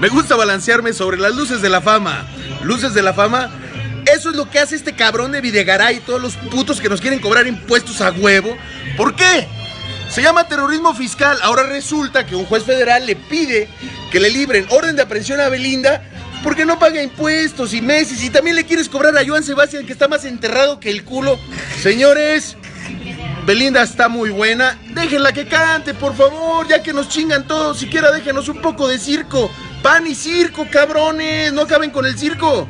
Me gusta balancearme sobre las luces de la fama. Luces de la fama. Eso es lo que hace este cabrón de Videgaray y todos los putos que nos quieren cobrar impuestos a huevo. ¿Por qué? Se llama terrorismo fiscal. Ahora resulta que un juez federal le pide que le libren orden de aprehensión a Belinda porque no paga impuestos y meses. Y también le quieres cobrar a Joan Sebastián que está más enterrado que el culo. Señores, Belinda está muy buena. Déjenla que cante, por favor, ya que nos chingan todos. Siquiera déjenos un poco de circo. Pan y circo, cabrones. No acaben con el circo.